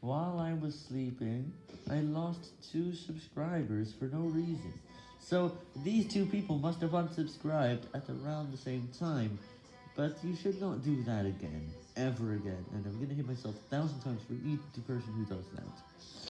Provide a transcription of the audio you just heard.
while I was sleeping, I lost 2 subscribers for no reason. So, these two people must have unsubscribed at around the same time, but you should not do that again, ever again, and I'm gonna hit myself a thousand times for each person who does that.